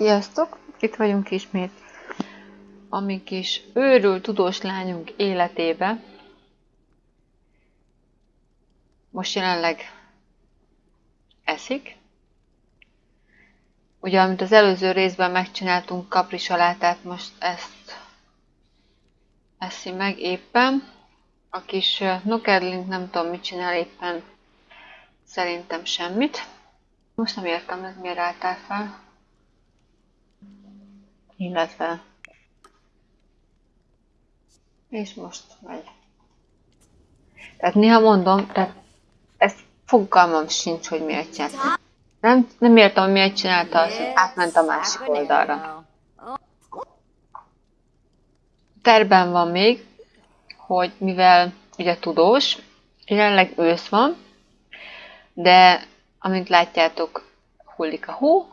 Sziasztok! Itt vagyunk ismét a mi kis őrült tudós lányunk életébe. Most jelenleg eszik. Ugye, amit az előző részben megcsináltunk kaprisalátát, most ezt eszi meg éppen. A kis Nokerlink nem tudom mit csinál éppen, szerintem semmit. Most nem értem, hogy miért álltál fel illetve és most megy. Tehát néha mondom, tehát ez fogalmam sincs, hogy miért csinálta. Nem, nem értem, hogy miért csinálta azt, hogy átment a másik oldalra. Terben van még, hogy mivel ugye tudós, jelenleg ősz van, de amint látjátok, hullik a hó,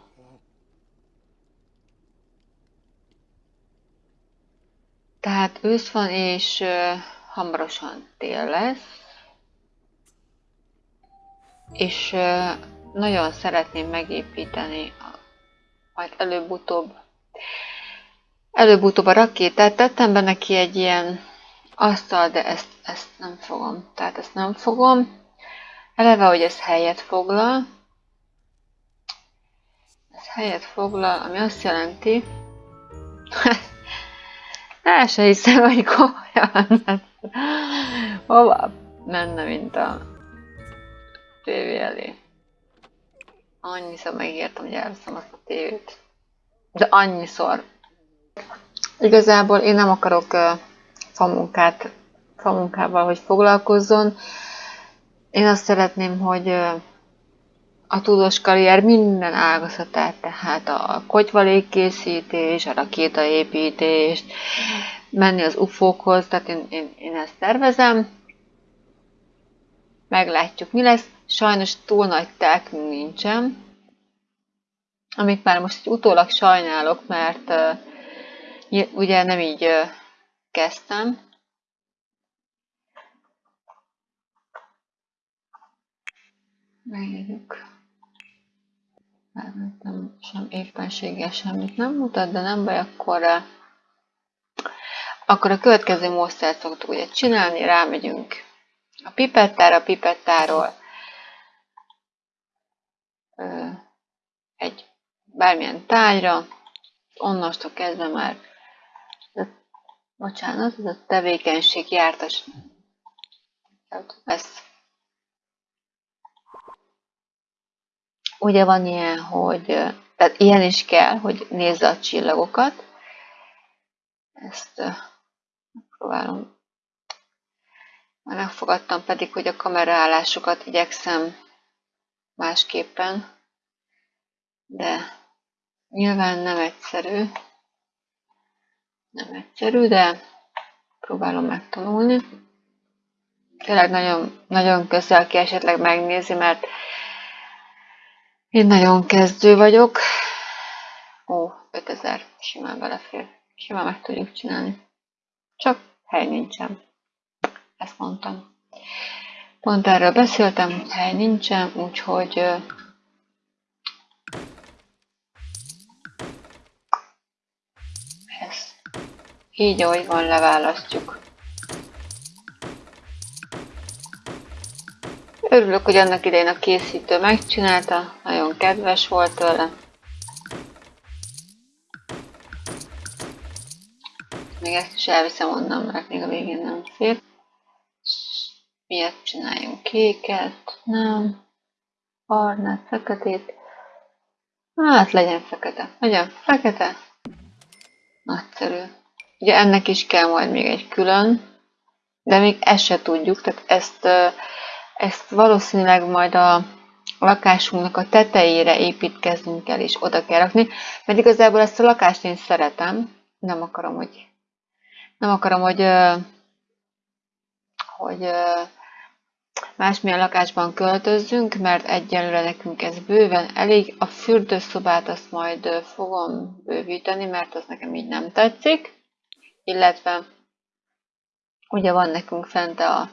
Tehát ősz van, és hamarosan tél lesz. És nagyon szeretném megépíteni, a, majd előbb-utóbb előbb-utóbb a rakétát. Tettem be neki egy ilyen asztal, de ezt, ezt nem fogom. Tehát ezt nem fogom. Eleve, hogy ez helyet foglal. Ez helyet foglal, ami azt jelenti, El se hiszem, hogy komolyan. Hova menne, mint a tévé elé. Annyiszor megértem, hogy elveszem azt a tévét. De annyiszor. Igazából én nem akarok uh, famunkát, famunkával, hogy foglalkozzon. Én azt szeretném, hogy uh, a tudós karrier minden ágazatát, tehát a kotyvalékkészítés, a rakétaépítés, menni az ufókhoz, tehát én, én, én ezt tervezem. Meglátjuk, mi lesz. Sajnos túl nagy telkünk nincsen, amit már most egy utólag sajnálok, mert uh, ugye nem így uh, kezdtem. Megjegyük nem sem éppenséggel semmit nem mutat, de nem baj, akkor, eh, akkor a következő módszert szoktuk ugye csinálni, rámegyünk a pipettára, a pipettáról egy bármilyen tájra, onnastól kezdve már bocsánat, ez a tevékenység jártas. Lesz ugye van ilyen, hogy tehát ilyen is kell, hogy nézze a csillagokat. Ezt próbálom. Már megfogadtam pedig, hogy a kameraállásokat igyekszem másképpen, de nyilván nem egyszerű. Nem egyszerű, de próbálom megtanulni. Tényleg nagyon, nagyon közel ki esetleg megnézi, mert én nagyon kezdő vagyok. Ó, 5000 simán belefér. Simán meg tudjuk csinálni. Csak hely nincsen. Ezt mondtam. Pont erről beszéltem, hely nincsen, úgyhogy ezt így, ahogy van, leválasztjuk. Örülök, hogy annak idején a készítő megcsinálta, nagyon kedves volt tőle. Még ezt is elviszem onnan, mert még a végén nem fér. Miért csináljunk kéket? Nem. Barnát, feketét. Hát legyen fekete. Legyen fekete. Nagyszerű. Ugye ennek is kell majd még egy külön, de még ezt se tudjuk, tehát ezt ezt valószínűleg majd a lakásunknak a tetejére építkeznünk el, és oda kell rakni, mert igazából ezt a lakást én szeretem, nem akarom, hogy nem akarom, hogy hogy másmilyen lakásban költözzünk, mert egyelőre nekünk ez bőven elég. A fürdőszobát azt majd fogom bővíteni, mert az nekem így nem tetszik. Illetve ugye van nekünk fent a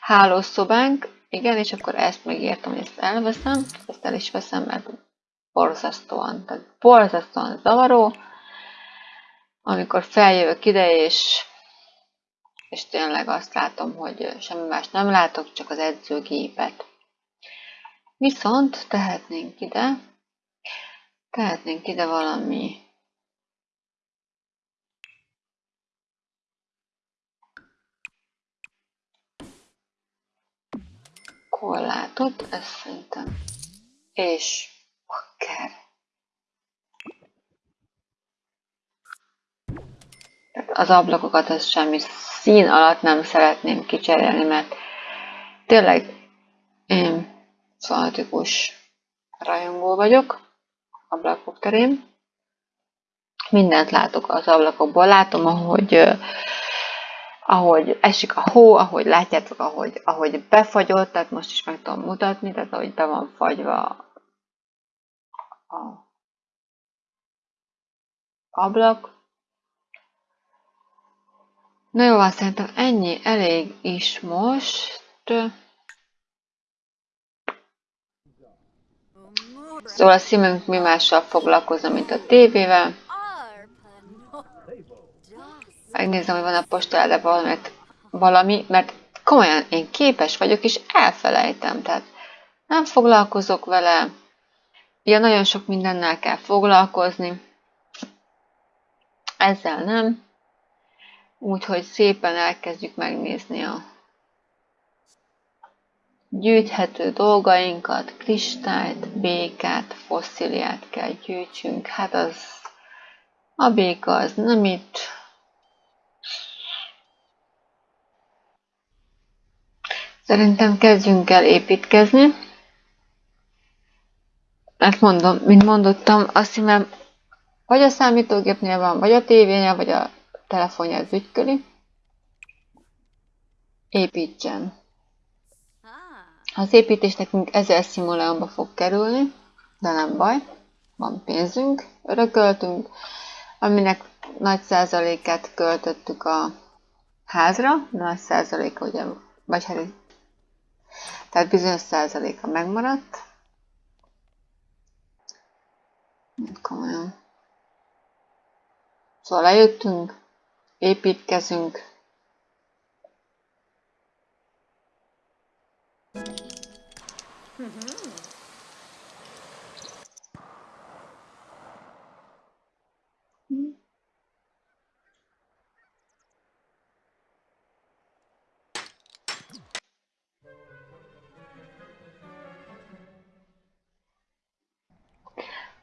hálószobánk, igen, és akkor ezt megértem, hogy ezt elveszem, ezt el is veszem, mert borzasztóan, tehát borzasztóan zavaró, amikor feljövök ide, és, és tényleg azt látom, hogy semmi más nem látok, csak az edzőgépet. Viszont tehetnénk ide, tehetnénk ide valami korlátot, ez szerintem, és. Tehát az ablakokat ez semmi szín alatt nem szeretném kicserélni, mert tényleg én fanatikus rajongó vagyok ablakok terén. Mindent látok az ablakokból. Látom, ahogy ahogy esik a hó, ahogy látjátok, ahogy, ahogy befagyott, tehát most is meg tudom mutatni, tehát ahogy be van fagyva a ablak. Na jó, azt szerintem ennyi elég is most. Szóval a szívünk mi mással foglalkozna, mint a tévével. Megnézem, hogy van a postára valamit, valami, mert komolyan én képes vagyok, és elfelejtem. Tehát nem foglalkozok vele. Ugye nagyon sok mindennel kell foglalkozni. Ezzel nem. Úgyhogy szépen elkezdjük megnézni a gyűjthető dolgainkat, kristályt, békát, fosszíliát kell gyűjtsünk. Hát az a béka az nem itt, Szerintem kezdjünk el építkezni. Mert mondom, mint mondottam, azt hiszem, vagy a számítógépnél van, vagy a tévénél, vagy a telefonja ügyköli. Építsen. Az építés nekünk 1000 szimuleonba fog kerülni, de nem baj, van pénzünk, örököltünk, aminek nagy százalékát költöttük a házra, nagy százaléka ugye, vagy hát tehát bizonyos százaléka megmaradt. Komolyan. Szóval lejöttünk, építkezünk.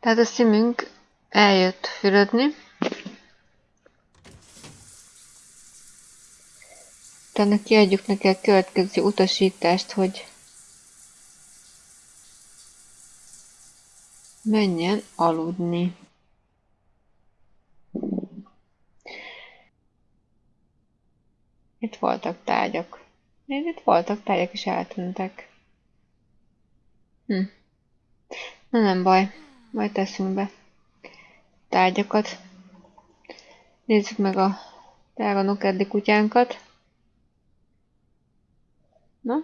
Tehát a szimünk eljött fürödni. Utána kiadjuk neki a következő utasítást, hogy menjen aludni. Itt voltak tárgyak. Itt voltak tárgyak, és eltűntek. Hm. Na nem baj. Majd teszünk be tárgyakat. Nézzük meg a drága nokedli kutyánkat. Na?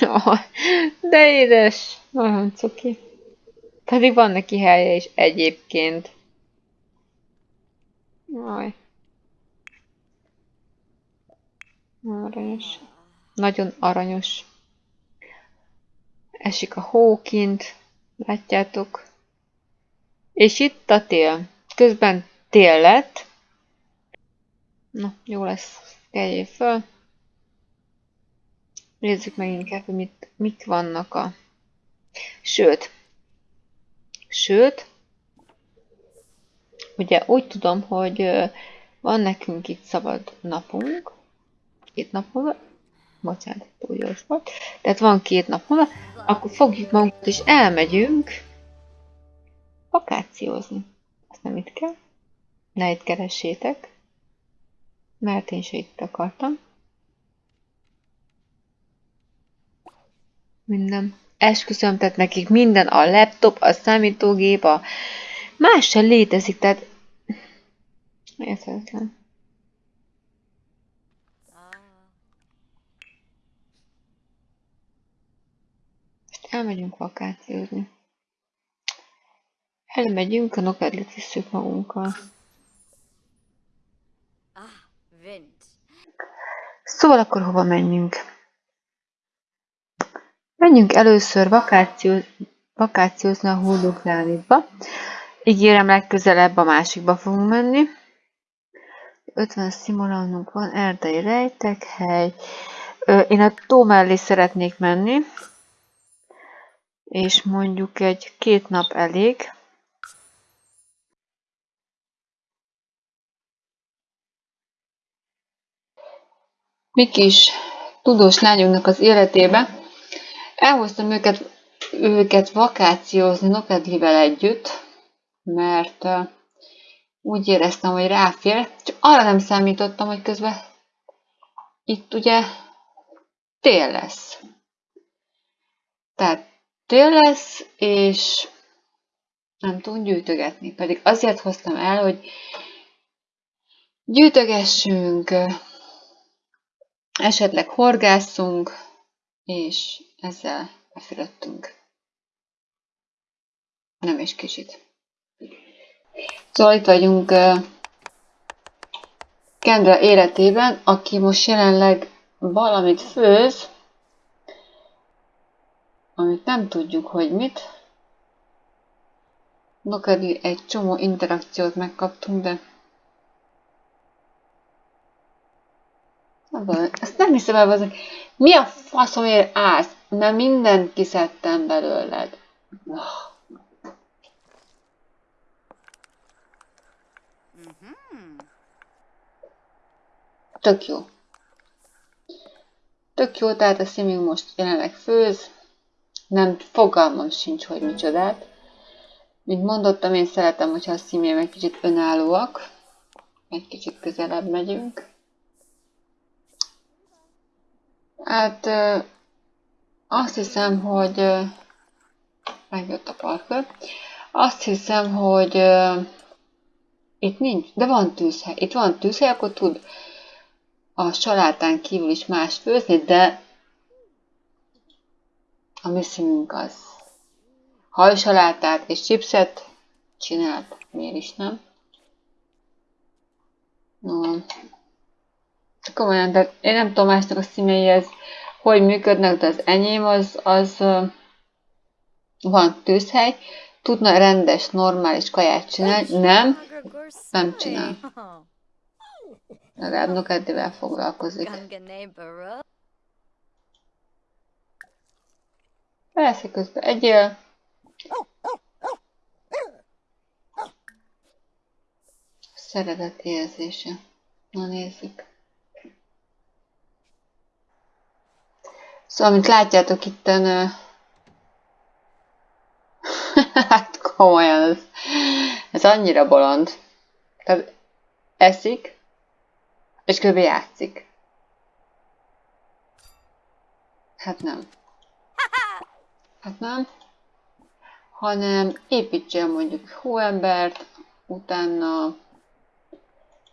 Oh, de édes! Nagyon cuki. Pedig van neki helye is egyébként. Jaj. Aranyos. Nagyon aranyos. Esik a hó kint, látjátok. És itt a tél. Közben tél lett. Na, jó lesz. Keljél föl. Nézzük meg inkább, hogy mit, mik vannak a... Sőt. Sőt. Ugye úgy tudom, hogy van nekünk itt szabad napunk. Két nap múlva bocsánat, túl gyors volt. Tehát van két nap múlva, akkor fogjuk magunkat és elmegyünk vakációzni. Azt nem itt kell. Ne itt keressétek. Mert én se itt akartam. Minden. Esküszöm, tehát nekik minden, a laptop, a számítógép, a más sem létezik, tehát érthetetlen. Elmegyünk vakációzni. Elmegyünk, a nokedlit visszük magunkkal. Ah. Szóval akkor hova menjünk? Menjünk először vakáció, vakációzni a Hulduklániba. Ígérem, legközelebb a másikba fogunk menni. 50 szimulanunk van, erdei rejtek, hely. Én a tó mellé szeretnék menni. És mondjuk egy két nap elég. Mi kis tudós lányunknak az életébe elhoztam őket, őket vakációzni Nokedlivel együtt, mert úgy éreztem, hogy ráfér, csak arra nem számítottam, hogy közben itt ugye tél lesz. Tehát tél lesz, és nem tudunk gyűjtögetni. Pedig azért hoztam el, hogy gyűjtögessünk, esetleg horgászunk, és ezzel befülöttünk. Nem is kicsit. Szóval itt vagyunk Kendra életében, aki most jelenleg valamit főz, amit nem tudjuk, hogy mit. Nokedi egy csomó interakciót megkaptunk, de Ezt nem hiszem el, azok. Mi a faszomért állsz? Mert mindent kiszedtem belőled. Tök jó. Tök jó, tehát a sziming most jelenleg főz. Nem fogalmam sincs, hogy micsodát. Mint mondottam, én szeretem, hogyha a szimém egy kicsit önállóak. Egy kicsit közelebb megyünk. Hát azt hiszem, hogy megjött a parkör. Azt hiszem, hogy itt nincs, de van tűzhely. Itt van tűzhely, akkor tud a salátán kívül is más főzni, de a mi színünk az hajsalátát és chipset csinált. Miért is nem? No. Komolyan, de én nem tudom másnak a színei hogy működnek, de az enyém az, az van tűzhely, tudna rendes, normális kaját csinálni, nem, nem csinál. Legalább Nokedivel foglalkozik. Persze, közben egyél. Szeretet érzése. Na nézzük. Szóval, mint látjátok itten, hát komolyan, ez, ez annyira bolond. Tehát eszik, és kb. játszik. Hát nem. Hát nem. Hanem építsen mondjuk hóembert, utána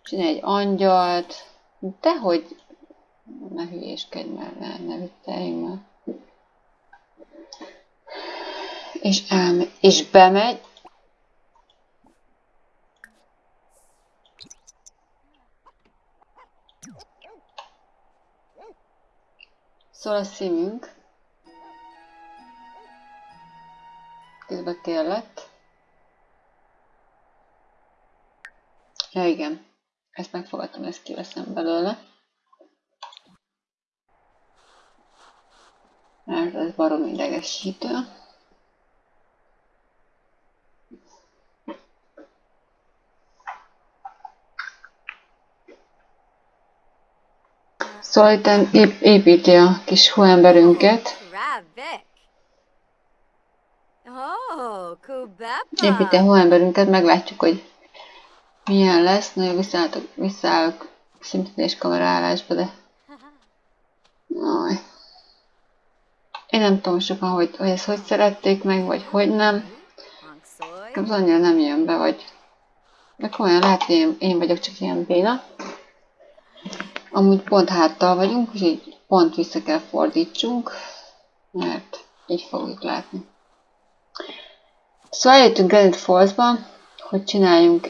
csinálj egy angyalt, dehogy ne hülyéskedj már, ne, ne vicceljünk már. És, elme, és bemegy, Szól a szívünk. Közben tél lett. Ja igen, ezt megfogadtam, ezt kiveszem belőle. mert ez barom idegesítő. Szóval itt ép építi a kis hóemberünket. Építi a hóemberünket, meglátjuk, hogy milyen lesz. Nagyon visszaállok, visszaállok szintén kamerálásba, de... Aj. Én nem tudom sokan, hogy, hogy ezt hogy szerették meg, vagy hogy nem. Az annyira nem jön be, vagy... De komolyan lehet, hogy én, én vagyok csak ilyen béna. Amúgy pont háttal vagyunk, úgyhogy pont vissza kell fordítsunk, mert így fogjuk látni. Szóval eljöttünk Granite Falls-ba, hogy csináljunk,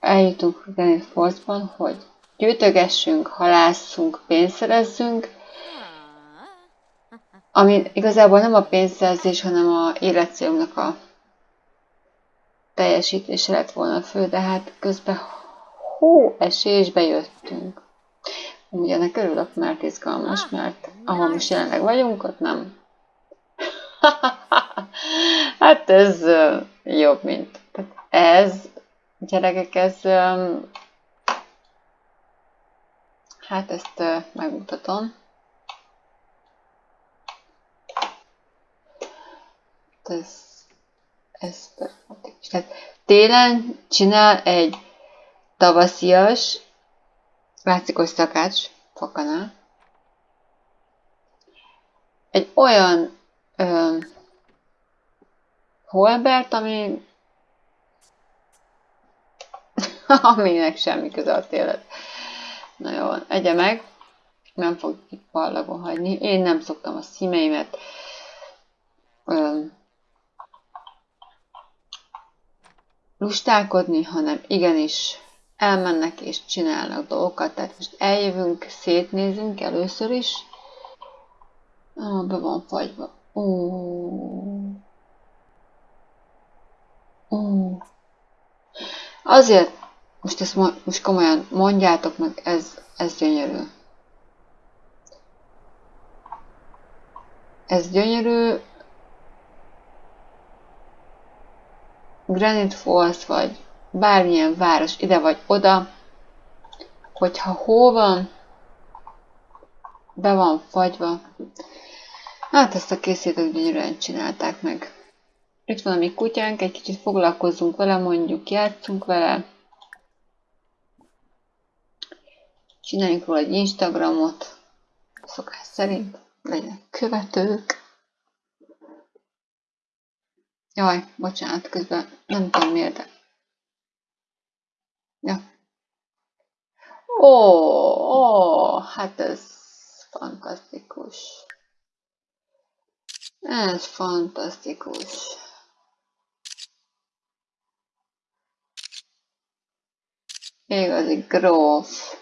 eljutunk Granite Falls-ban, hogy gyűjtögessünk, halásszunk, pénzt szerezzünk, ami igazából nem a pénzszerzés, hanem a életcélumnak a teljesítése lett volna fő, de hát közben hó esésbe jöttünk. Ugye ennek örülök, mert izgalmas, mert ahol most jelenleg vagyunk, ott nem. hát ez jobb, mint ez, gyerekek, ez hát ezt megmutatom. Ez, ez Tehát télen csinál egy tavaszias, látszik, hogy szakács, fakanál, egy olyan ö, holbert, ami aminek semmi köze a télet. Na jó, egye meg, nem fog itt hagyni. Én nem szoktam a szímeimet ö, lustálkodni, hanem igenis elmennek és csinálnak dolgokat. Tehát most eljövünk, szétnézünk először is. Ah, be van fagyva. Ó. Azért, most ezt most komolyan mondjátok meg, ez, ez gyönyörű. Ez gyönyörű. Granite Falls, vagy bármilyen város ide vagy oda, hogyha hó van, be van fagyva, hát ezt a készítők gyönyörűen csinálták meg. Itt van a mi kutyánk, egy kicsit foglalkozzunk vele, mondjuk játszunk vele. Csináljunk róla egy Instagramot, szokás szerint, legyen követők. Jaj, bocsánat, közben nem tudom miért, de Ja. Ó, ó, hát ez fantasztikus. Ez fantasztikus. Igazi gróf.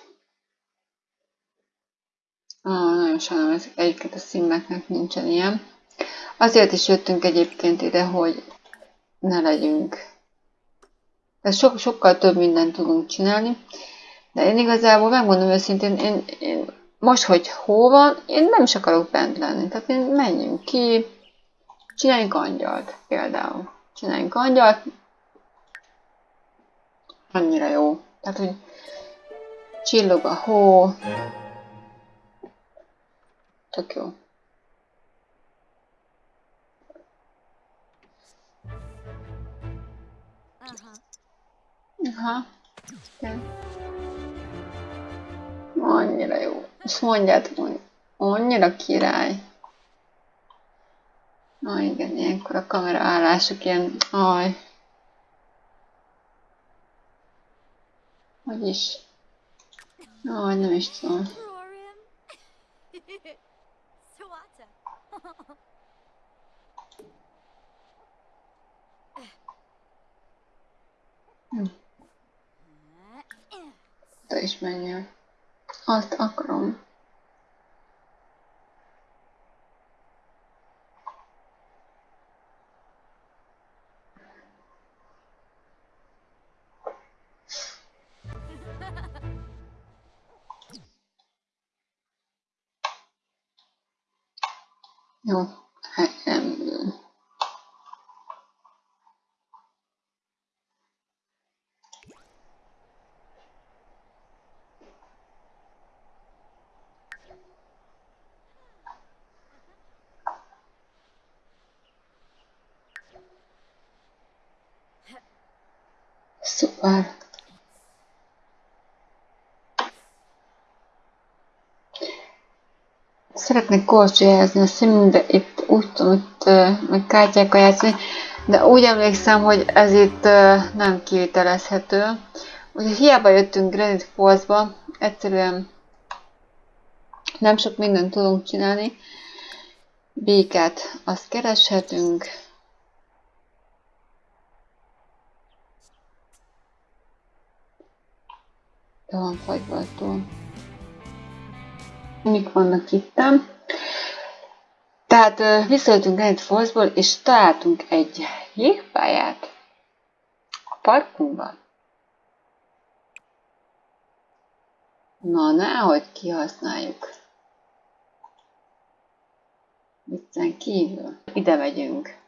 Ah, nagyon sajnálom, ez egyiket a színeknek nincsen ilyen. Azért is jöttünk egyébként ide, hogy ne legyünk ez so, sokkal több mindent tudunk csinálni, de én igazából megmondom őszintén, én, én most, hogy hó van, én nem is akarok bent lenni. Tehát én menjünk ki, csináljunk angyalt például. Csináljunk angyalt, annyira jó. Tehát, hogy csillog a hó, tök jó. Aha. Igen. Annyira jó. És mondjátok, hogy annyira király. Na igen, ilyenkor a kamera állások ilyen, aj. Hogy is? Aj, nem is tudom. Hm. Te is menjél. Azt akarom. Jó, hát nem. Szuper. Szeretnék korcsolyázni a színünkbe, itt úgy tudom, itt meg kártyákkal játszani, de úgy emlékszem, hogy ez itt nem kivitelezhető. Ugye hiába jöttünk Granite Falls-ba, egyszerűen nem sok mindent tudunk csinálni, Békát azt kereshetünk. De van fagyvaltó. Mik vannak itt? Tehát visszajöttünk Granite Fallsból, és találtunk egy jégpályát a parkunkban. Na, nehogy kihasználjuk. Viccen kívül. Ide megyünk.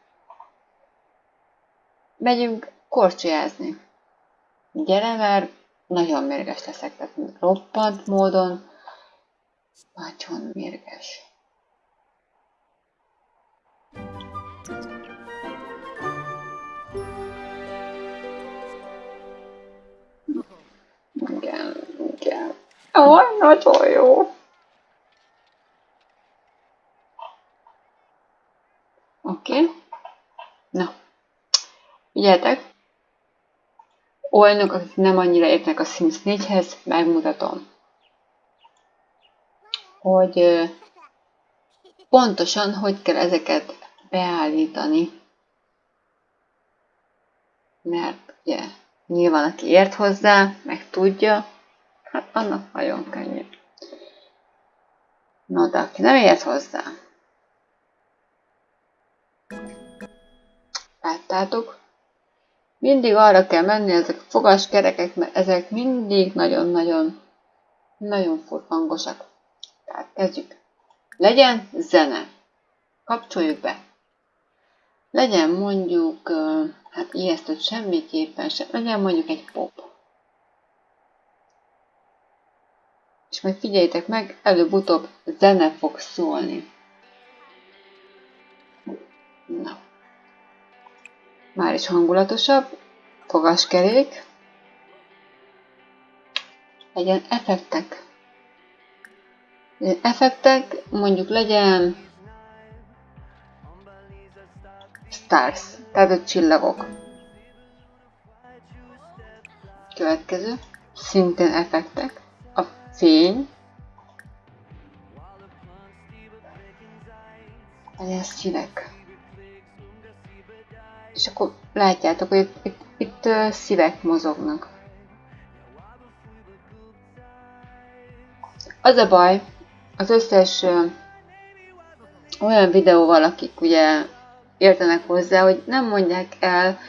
Megyünk korcsolyázni. Gyere, mert nagyon mérges leszek, tehát roppant módon nagyon mérges. Igen, igen. Ó, nagyon jó. Oké. Okay. Na. Figyeljetek. Olyanok, akik nem annyira értnek a Sims 4-hez, megmutatom. Hogy pontosan hogy kell ezeket beállítani. Mert ugye nyilván aki ért hozzá, meg tudja, hát annak nagyon könnyű. No, de aki nem ért hozzá, láttátok, mindig arra kell menni ezek a fogaskerekek, mert ezek mindig nagyon-nagyon nagyon hangosak. Tehát kezdjük. Legyen zene. Kapcsoljuk be. Legyen mondjuk, hát ijesztőt semmiképpen sem, legyen mondjuk egy pop. És majd figyeljétek meg, előbb-utóbb zene fog szólni. Na. Már is hangulatosabb. Fogaskerék. Legyen effektek. Effektek, mondjuk legyen stars, tehát a csillagok. Következő, szintén effektek, a fény, legyen szívek. És akkor látjátok, hogy itt, itt, itt szívek mozognak. Az a baj, az összes olyan videóval, akik ugye értenek hozzá, hogy nem mondják el,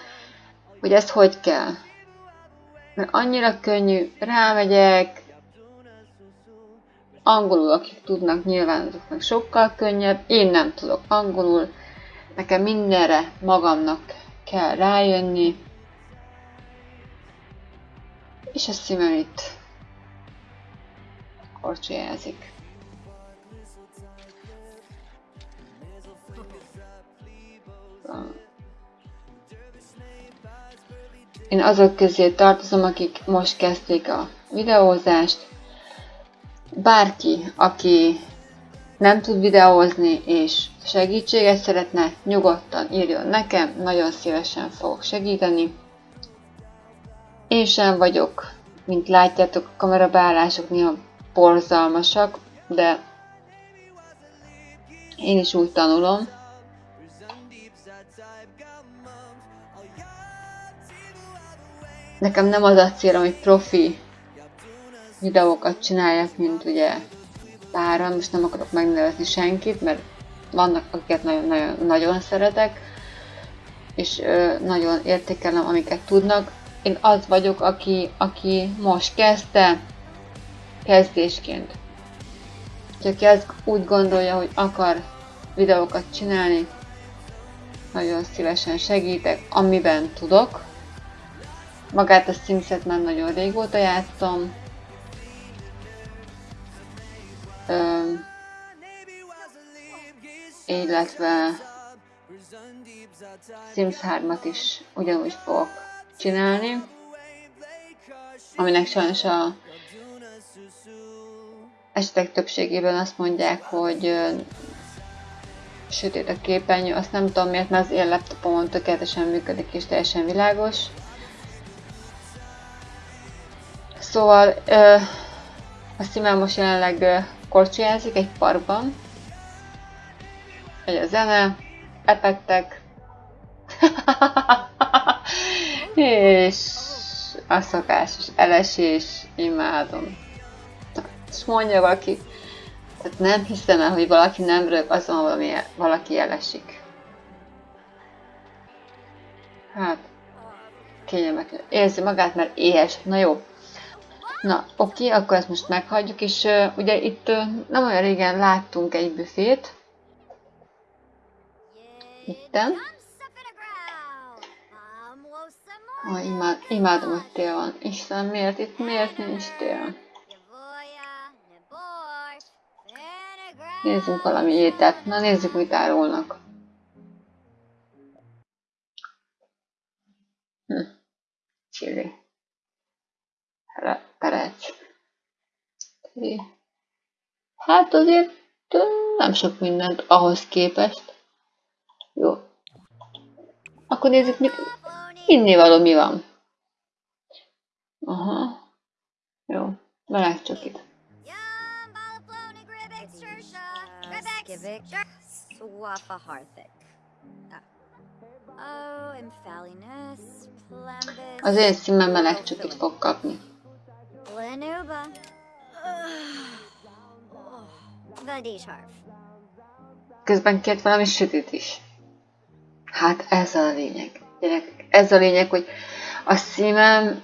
hogy ezt hogy kell. Mert annyira könnyű, rámegyek, angolul, akik tudnak, nyilván azoknak sokkal könnyebb, én nem tudok angolul, nekem mindenre magamnak kell rájönni, és a szívem itt korcsolyázik. Én azok közé tartozom, akik most kezdték a videózást. Bárki, aki nem tud videózni és segítséget szeretne, nyugodtan írjon nekem, nagyon szívesen fogok segíteni. Én sem vagyok, mint látjátok, a kamerabeállások néha borzalmasak, de én is úgy tanulom, Nekem nem az a célom, hogy profi videókat csináljak, mint ugye páran, most nem akarok megnevezni senkit, mert vannak, akiket nagyon-nagyon nagyon szeretek, és ö, nagyon értékelem, amiket tudnak. Én az vagyok, aki, aki most kezdte, kezdésként. Csak aki úgy gondolja, hogy akar videókat csinálni, nagyon szívesen segítek, amiben tudok. Magát a Simset már nagyon régóta játszom. Ö, illetve Sims 3-at is ugyanúgy fogok csinálni, aminek sajnos a esetek többségében azt mondják, hogy sötét a képernyő, azt nem tudom miért, mert az én laptopomon tökéletesen működik és teljesen világos. Szóval ö, a Simel most jelenleg korcsolyázik egy parkban. Megy a zene, epettek, és a szokásos elesés, imádom. És mondja valaki, tehát nem hiszem el, hogy valaki nem rög azon, valami, valaki elesik. Hát, kényelmetlen. Érzi magát, mert éhes. Na jó. Na, oké, akkor ezt most meghagyjuk, és uh, ugye itt uh, nem olyan régen láttunk egy büfét. Itten. Oh, imád, imádom, hogy tél van. Isten, miért itt, miért nincs tél? Nézzünk valami ételt. Na nézzük, mit árulnak. Hm. Chili. Perec. Hát azért nem sok mindent ahhoz képest. Jó. Akkor nézzük, mit való mi van. Aha. Jó. Meleg csak itt. Az én szímem meleg csokit fog kapni. Közben kért valami sütit is. Hát ez a lényeg. Gyerekek, ez a lényeg, hogy a szívem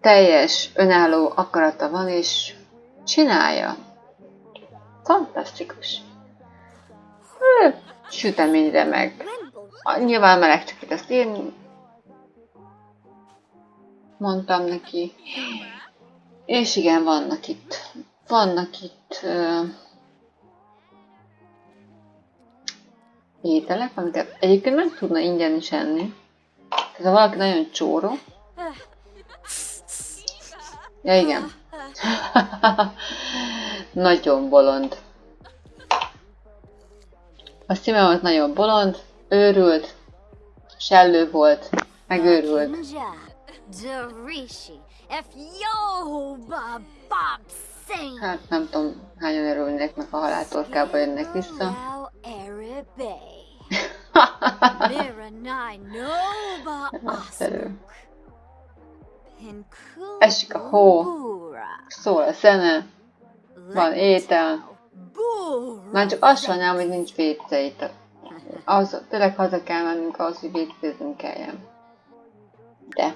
teljes önálló akarata van, és csinálja. Fantasztikus. Süteményre meg. Nyilván meleg csak itt ezt én mondtam neki. És igen, vannak itt, vannak itt uh, ételek, amiket egyébként meg tudna ingyen is enni. Tehát ha valaki nagyon csóró. Ja igen. nagyon bolond. A szíme volt nagyon bolond, őrült, sellő volt, megőrült. Hát nem tudom, hányan örülnek meg a haláltorkába jönnek vissza. Esik a hó, szól a zene, van étel. Már csak azt sajnálom, hogy nincs itt. Az, tényleg haza kell mennünk ahhoz, hogy vécézni kelljen. De.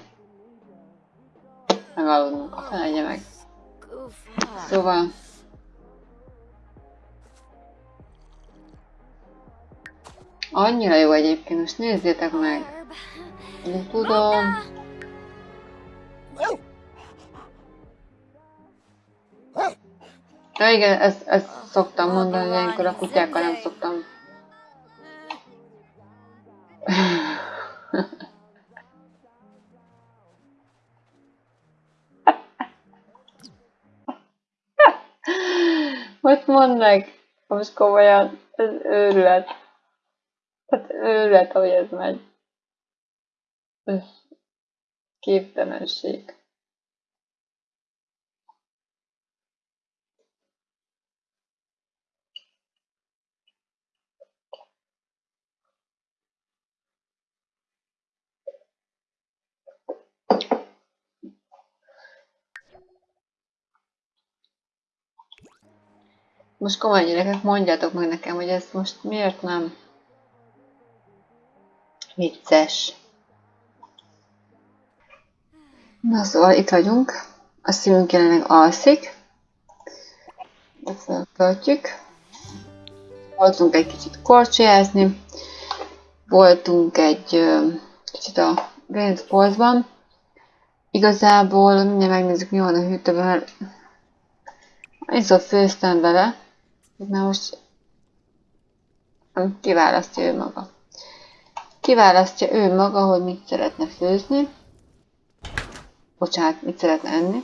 Megaludnunk, a felegye meg. Szóval... Annyira jó egyébként, most nézzétek meg. Nem tudom. Ja igen, ezt, ezt szoktam mondani, hogy ilyenkor a kutyákkal nem szoktam. Mondd meg, most komolyan, ez őrület. Hát őrület, hogy ez megy. Ez képtelenség. Most komolyan gyerekek, mondjátok meg nekem, hogy ez most miért nem vicces. Na szóval itt vagyunk. A szívünk jelenleg alszik. Feltöltjük. Voltunk egy kicsit korcsolyázni. Voltunk egy kicsit a Brainsportsban. Igazából mindjárt megnézzük mi van a hűtőben, mert én szóval főztem vele. Na most kiválasztja ő maga. Kiválasztja ő maga, hogy mit szeretne főzni. Bocsánat, mit szeretne enni.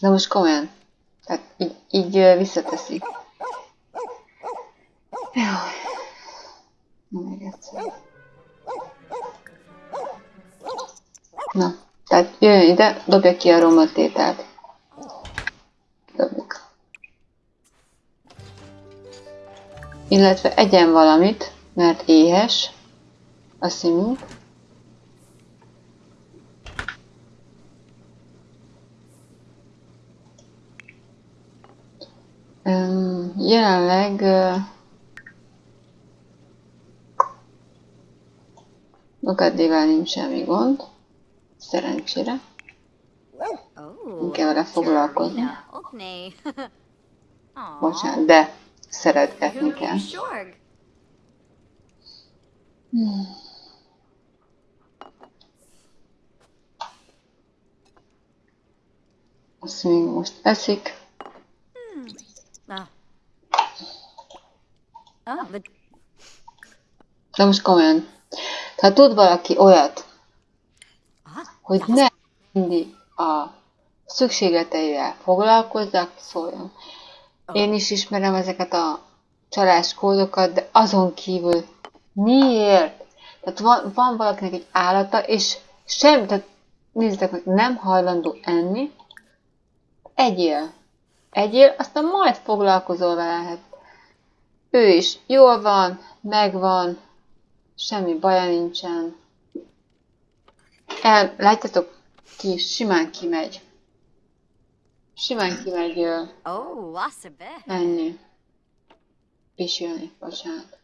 De most komolyan. Tehát így, így visszateszik. Jaj. Még egyszer. Na, Tehát jöjjön ide, dobja ki a romlott ételt. Dobjuk. Illetve egyen valamit, mert éhes a szimunk. Jelenleg Magaddival nincs semmi gond. Szerencsére. Nem kell vele foglalkozni. Bocsánat, de szeretgetni kell. Hmm. Azt még most eszik. De most komolyan. Tehát tud valaki olyat, hogy ne mindig a szükségleteivel foglalkozzak, szóljon. Én is ismerem ezeket a csaláskódokat, de azon kívül miért? Tehát van, van valakinek egy állata, és sem, tehát nézzétek meg, nem hajlandó enni, egyél. Egyél, aztán majd foglalkozol vele. Hát ő is jól van, megvan, semmi baja nincsen. El, látjátok, ki simán kimegy. Simán kimegy uh, oh, enni. Pisilni, bocsánat.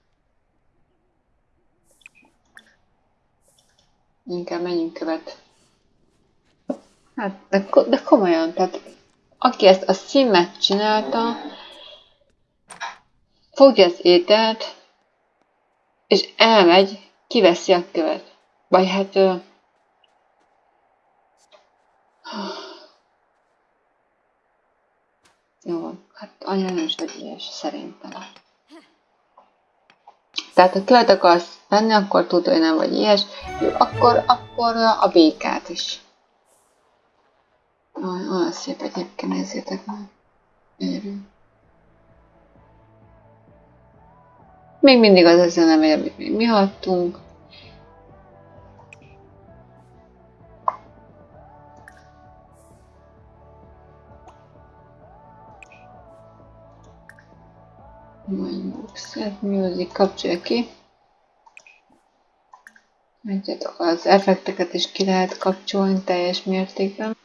Inkább menjünk követ. Hát, de, de komolyan, tehát aki ezt a szimmet csinálta, fogja az ételt, és elmegy, kiveszi a követ. Vagy hát... Jó, hát anya nem is ilyes, szerintem. Tehát ha követ akarsz venni, akkor tudod, hogy nem vagy ilyes. Jó, akkor, akkor a békát is. Olyan szép egyébként, nézzétek meg. Gyönyörű. Még mindig az a zene amit mi hattunk. Mondjuk set music kapcsolja ki. Látjátok, az effekteket is ki lehet kapcsolni teljes mértékben.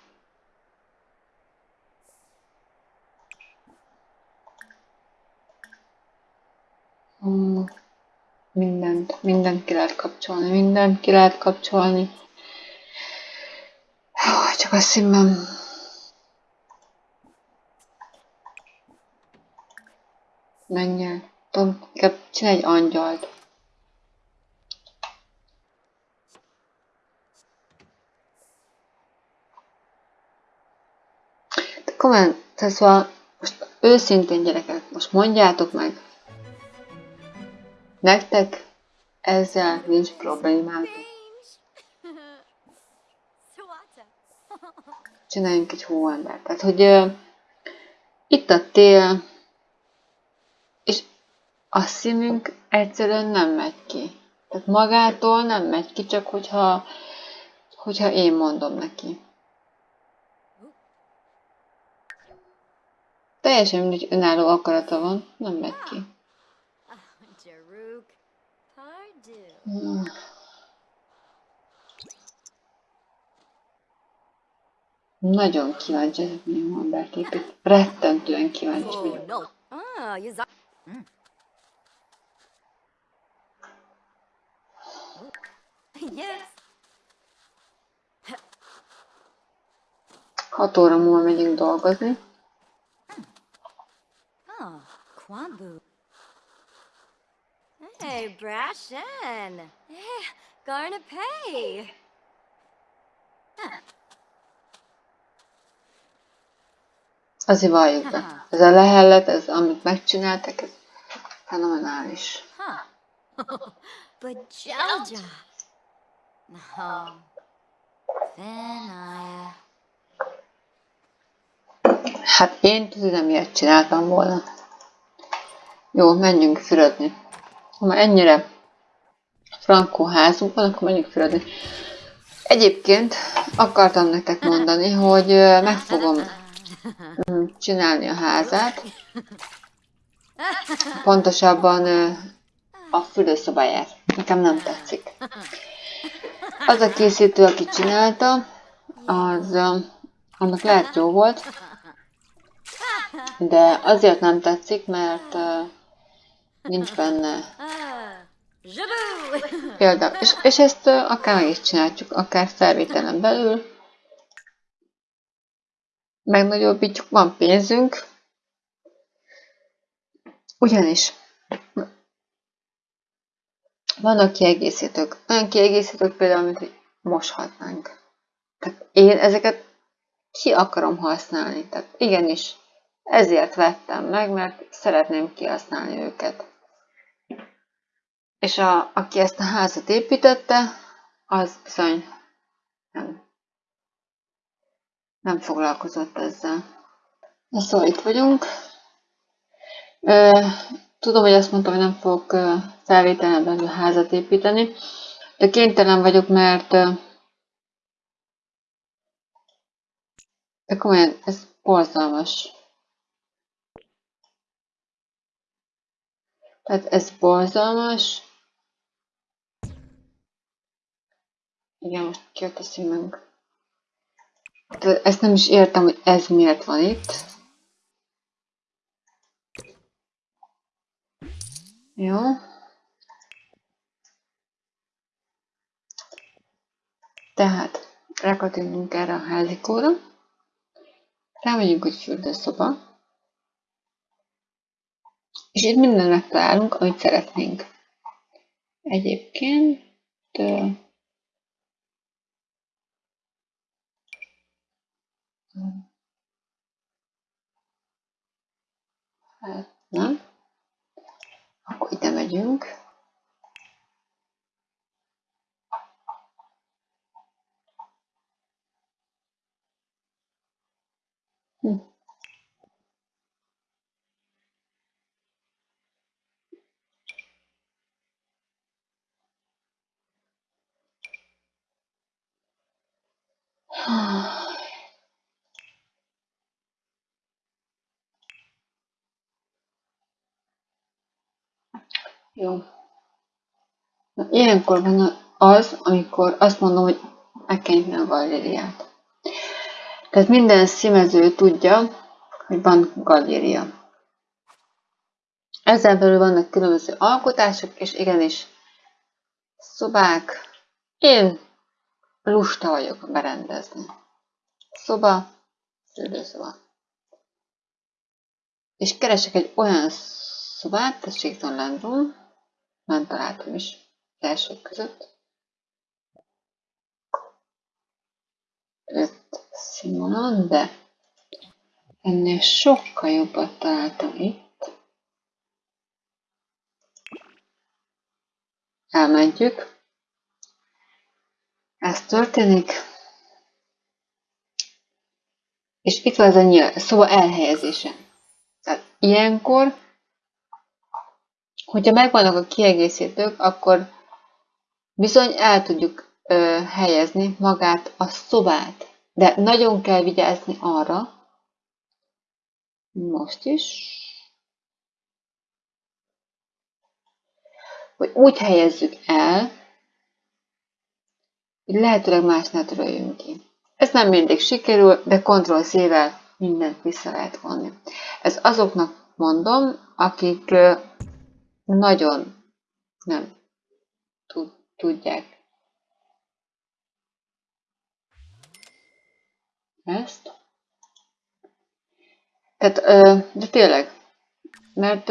mindent, mindent ki lehet kapcsolni, mindent ki lehet kapcsolni. Csak a szívem menjen. Tudom, inkább csinálj egy angyalt. De komolyan, tehát szóval most őszintén gyerekek, most mondjátok meg, Nektek ezzel nincs problémátok. Csináljunk egy hóembert. Tehát, hogy uh, itt a tél, a szívünk egyszerűen nem megy ki. Tehát magától nem megy ki, csak hogyha, hogyha én mondom neki. Teljesen mindegy önálló akarata van, nem megy ki. Nagyon kíváncsi ezek milyen Humbert épít. Rettentően kíváncsi vagyok. Hat óra múlva megyünk dolgozni. Ah, Hey, Brashen! Hey, Garna Pay! Azért valljuk be. Ez a lehellet, ez amit megcsináltak, ez fenomenális. But Jelja! No. Hát én tudom, miért csináltam volna. Jó, menjünk fürödni. Ha már ennyire frankó házunk van, akkor menjünk fürödni. Egyébként akartam nektek mondani, hogy meg fogom mm, csinálni a házát. Pontosabban a fürdőszobáját. Nekem nem tetszik. Az a készítő, aki csinálta, az annak lehet jó volt, de azért nem tetszik, mert nincs benne példa. És, és ezt akár meg is csináljuk, akár felvételen belül. Megnagyobbítjuk, van pénzünk. Ugyanis vannak kiegészítők. Olyan kiegészítők például, mint hogy moshatnánk. Tehát én ezeket ki akarom használni. Tehát igenis, ezért vettem meg, mert szeretném kihasználni őket. És a, aki ezt a házat építette, az bizony nem, nem foglalkozott ezzel. Na szóval itt vagyunk. Tudom, hogy azt mondtam, hogy nem fogok felvételen belül házat építeni, de kénytelen vagyok, mert de komolyan, ez borzalmas. Tehát ez borzalmas. Igen, most ki a színünk. Ezt nem is értem, hogy ez miért van itt. Jó. Tehát rákattintunk erre a házikóra. Rámegyünk, hogy fürdőszoba. És itt mindent megtalálunk, amit szeretnénk. Egyébként hát nem. Akkor Jó. Na, ilyenkor van az, amikor azt mondom, hogy megkenjük a galériát. Tehát minden színező tudja, hogy van galéria. Ezzel belül vannak különböző alkotások, és igenis szobák. Én lusta vagyok berendezni. Szoba, szülőszoba. És keresek egy olyan szobát, tessék Landrum, nem találtam is elsők között. Öt színvonal, de ennél sokkal jobbat találtam itt. Elmentjük. Ez történik. És itt van ez a nyíl, szóval elhelyezése. Tehát ilyenkor Hogyha megvannak a kiegészítők, akkor bizony el tudjuk ö, helyezni magát a szobát. De nagyon kell vigyázni arra, most is, hogy úgy helyezzük el, hogy lehetőleg másnál töröljünk ki. Ez nem mindig sikerül, de Ctrl-C-vel mindent vissza lehet vonni. Ez azoknak mondom, akik nagyon nem tudják ezt. Tehát, de tényleg, mert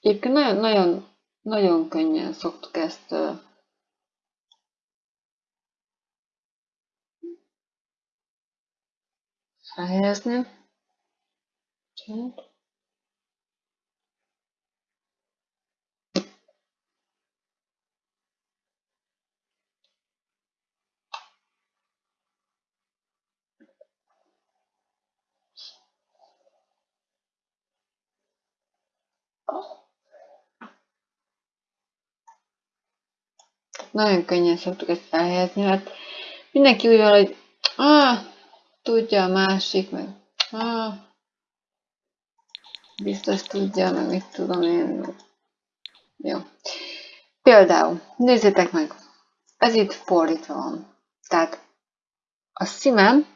egyébként nagyon, nagyon, nagyon könnyen szoktuk ezt felhelyezni. Csend. Nagyon könnyen szoktuk ezt elhelyezni, mert mindenki úgy van, hogy ah, tudja a másik, meg ah, biztos tudja, meg mit tudom én. Jó. Például, nézzétek meg, ez itt fordítva van. Tehát a szímem,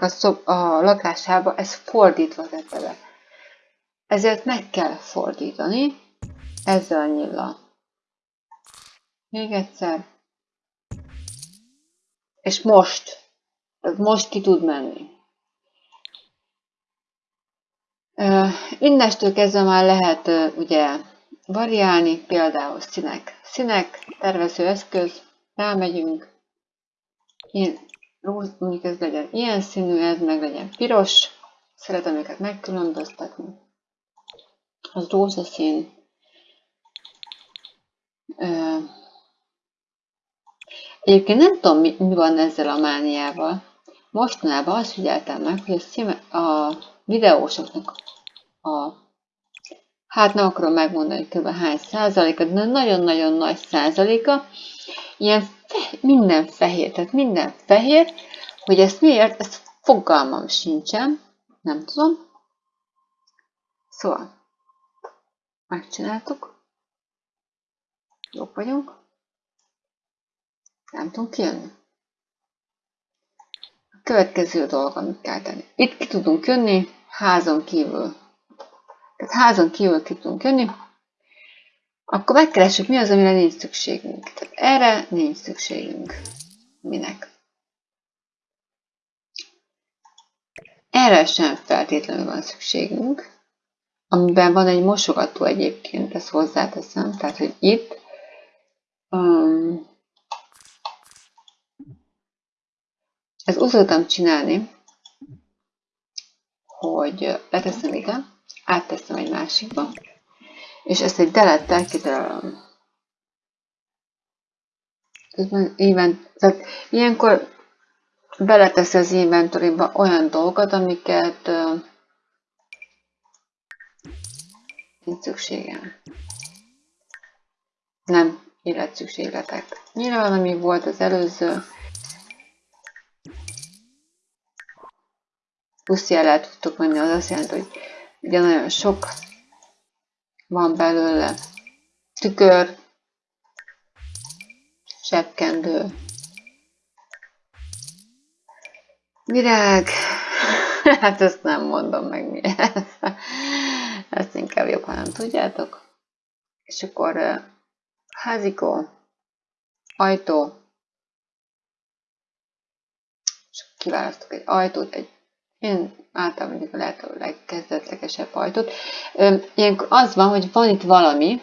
a, szob, a lakásába ez fordítva tette be. Ezért meg kell fordítani ezzel a nyilla. Még egyszer. És most. Tehát most ki tud menni. Innestől kezdve már lehet ugye variálni, például színek. Színek, tervező eszköz, rámegyünk, ilyen, mondjuk ez legyen ilyen színű, ez meg legyen piros, szeretem őket megkülönböztetni. Az rózsaszín. Egyébként nem tudom, mi, mi van ezzel a mániával. Mostanában azt figyeltem meg, hogy a, szíme, a videósoknak a hát nem akarom megmondani kb. hány százaléka, de nagyon-nagyon nagy százaléka, ilyen fe, minden fehér, tehát minden fehér, hogy ezt miért, ezt fogalmam sincsen, nem tudom. Szóval, megcsináltuk, jók vagyunk, nem tudunk kijönni. A következő dolog, amit kell tenni. Itt ki tudunk jönni, házon kívül tehát házon kívül ki tudunk jönni, akkor megkeressük, mi az, amire nincs szükségünk. Tehát erre nincs szükségünk. Minek? Erre sem feltétlenül van szükségünk, amiben van egy mosogató egyébként, ezt hozzáteszem, tehát, hogy itt um, ezt úgy szoktam csinálni, hogy leteszem ide, átteszem egy másikba, és ezt egy delettel kidarálom. tehát ilyenkor beletesz az inventoryba olyan dolgokat, amiket uh, nincs szükségem. Nem életszükségletek. Nyilván, ami volt az előző, plusz jelet tudtok menni, az azt jelenti, hogy Ugye nagyon sok van belőle. Tükör, sepkendő, virág, hát ezt nem mondom meg mi ez. Ezt inkább jobb, ha nem tudjátok. És akkor házikó, ajtó, és kiválasztok egy ajtót, egy én általában mondjuk a lehető legkezdetlegesebb ajtót. Ilyenkor az van, hogy van itt valami,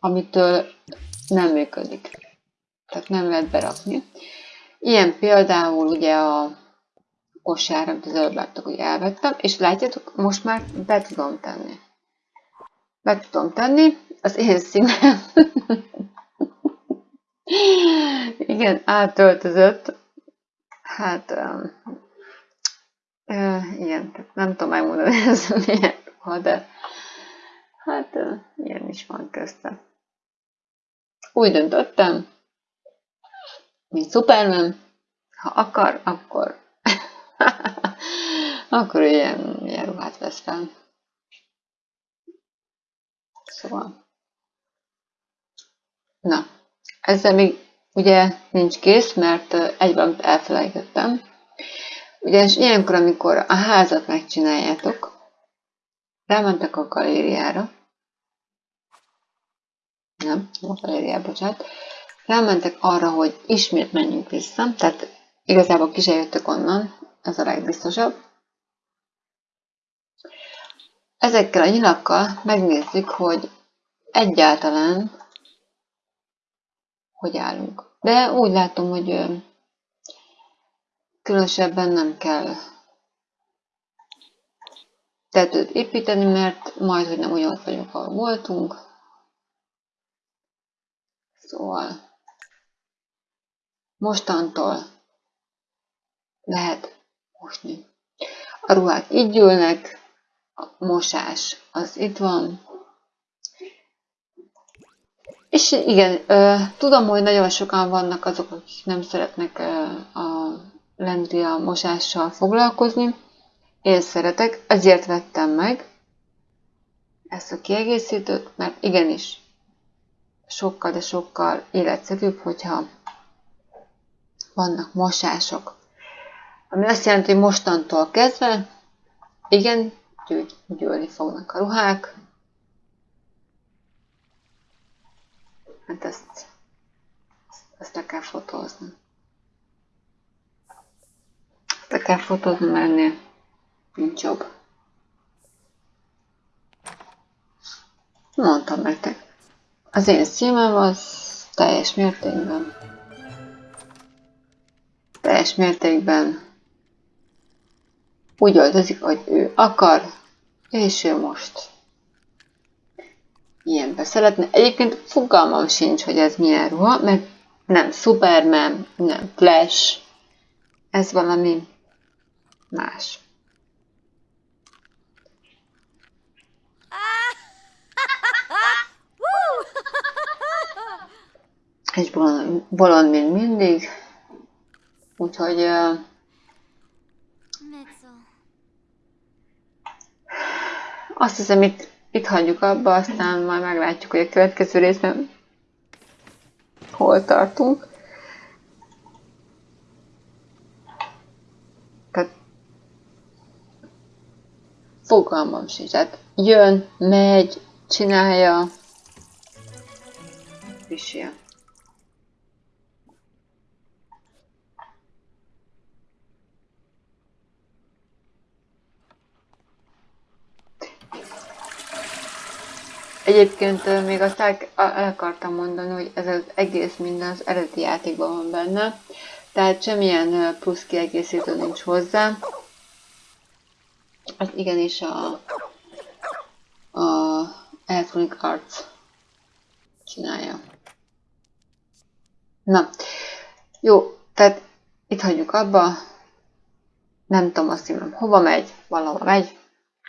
amitől nem működik. Tehát nem lehet berakni. Ilyen például ugye a kosár, amit az előbb láttok, hogy elvettem, és látjátok, most már be tudom tenni. Be tudom tenni, az én színem. Igen, átöltözött. Hát igen, nem tudom megmondani, ez milyen ruha, de hát ilyen is van közte. Úgy döntöttem, mint Superman, ha akar, akkor akkor ilyen, ilyen ruhát vesz fel. Szóval. Na, ezzel még ugye nincs kész, mert egyben elfelejtettem. Ugyanis ilyenkor, amikor a házat megcsináljátok, rámentek a galériára, nem, a galériára, bocsánat, rámentek arra, hogy ismét menjünk vissza, tehát igazából ki jöttök onnan, ez a legbiztosabb. Ezekkel a nyilakkal megnézzük, hogy egyáltalán hogy állunk. De úgy látom, hogy Különösebben nem kell tetőt építeni, mert majd, hogy nem olyan vagyunk, ahol voltunk. Szóval mostantól lehet mosni. A ruhák így gyűlnek, a mosás az itt van, És igen, tudom, hogy nagyon sokan vannak azok, akik nem szeretnek ö, a mosással foglalkozni. Én szeretek, ezért vettem meg ezt a kiegészítőt, mert igenis sokkal, de sokkal életszerűbb, hogyha vannak mosások. Ami azt jelenti, hogy mostantól kezdve, igen, gyűj, gyűlni fognak a ruhák. Hát ezt, ezt, ezt le kell fotózni. Fotózni, mert ennél nincs jobb. Mondtam nektek. Az én szímem az teljes mértékben teljes mértékben úgy öltözik, hogy ő akar, és ő most ilyenbe szeretne. Egyébként fogalmam sincs, hogy ez milyen ruha, mert nem Superman, nem Flash, ez valami más. Egy bolond, mint mindig. Úgyhogy azt hiszem itt, itt hagyjuk abba, aztán majd meglátjuk, hogy a következő részben hol tartunk. Fogalmam sincs. Tehát jön, megy, csinálja, ilyen. Egyébként még azt el akartam mondani, hogy ez az egész minden az eredeti játékban van benne, tehát semmilyen plusz kiegészítő nincs hozzá. Az igenis a, a Electronic Arts csinálja. Na, jó, tehát itt hagyjuk abba. Nem tudom azt mondom, hova megy, valahova megy.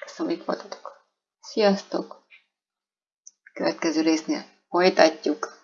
Köszönöm, itt voltatok. Sziasztok! Következő résznél folytatjuk.